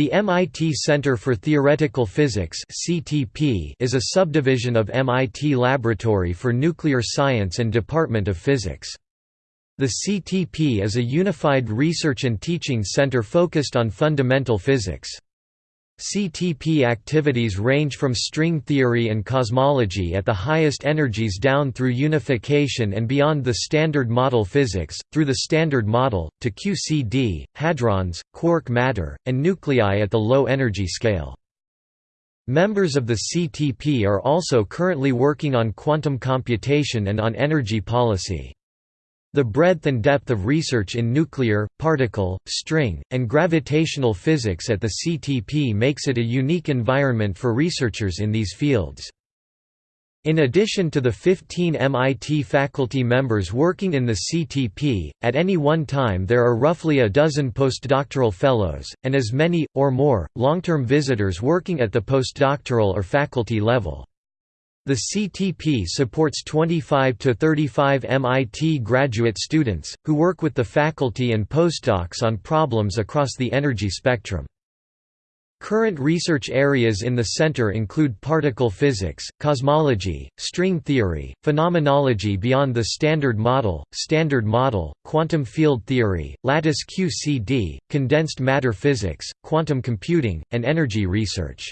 The MIT Center for Theoretical Physics is a subdivision of MIT Laboratory for Nuclear Science and Department of Physics. The CTP is a unified research and teaching center focused on fundamental physics. CTP activities range from string theory and cosmology at the highest energies down through unification and beyond the Standard Model physics, through the Standard Model, to QCD, hadrons, quark matter, and nuclei at the low energy scale. Members of the CTP are also currently working on quantum computation and on energy policy. The breadth and depth of research in nuclear, particle, string, and gravitational physics at the CTP makes it a unique environment for researchers in these fields. In addition to the 15 MIT faculty members working in the CTP, at any one time there are roughly a dozen postdoctoral fellows, and as many, or more, long-term visitors working at the postdoctoral or faculty level. The CTP supports 25 to 35 MIT graduate students, who work with the faculty and postdocs on problems across the energy spectrum. Current research areas in the center include particle physics, cosmology, string theory, phenomenology beyond the Standard Model, Standard Model, quantum field theory, lattice QCD, condensed matter physics, quantum computing, and energy research.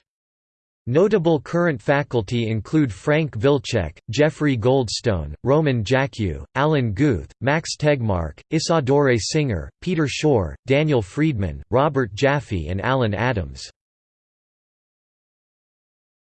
Notable current faculty include Frank Wilczek, Jeffrey Goldstone, Roman Jackiw, Alan Guth, Max Tegmark, Isadore Singer, Peter Shor, Daniel Freedman, Robert Jaffe and Alan Adams.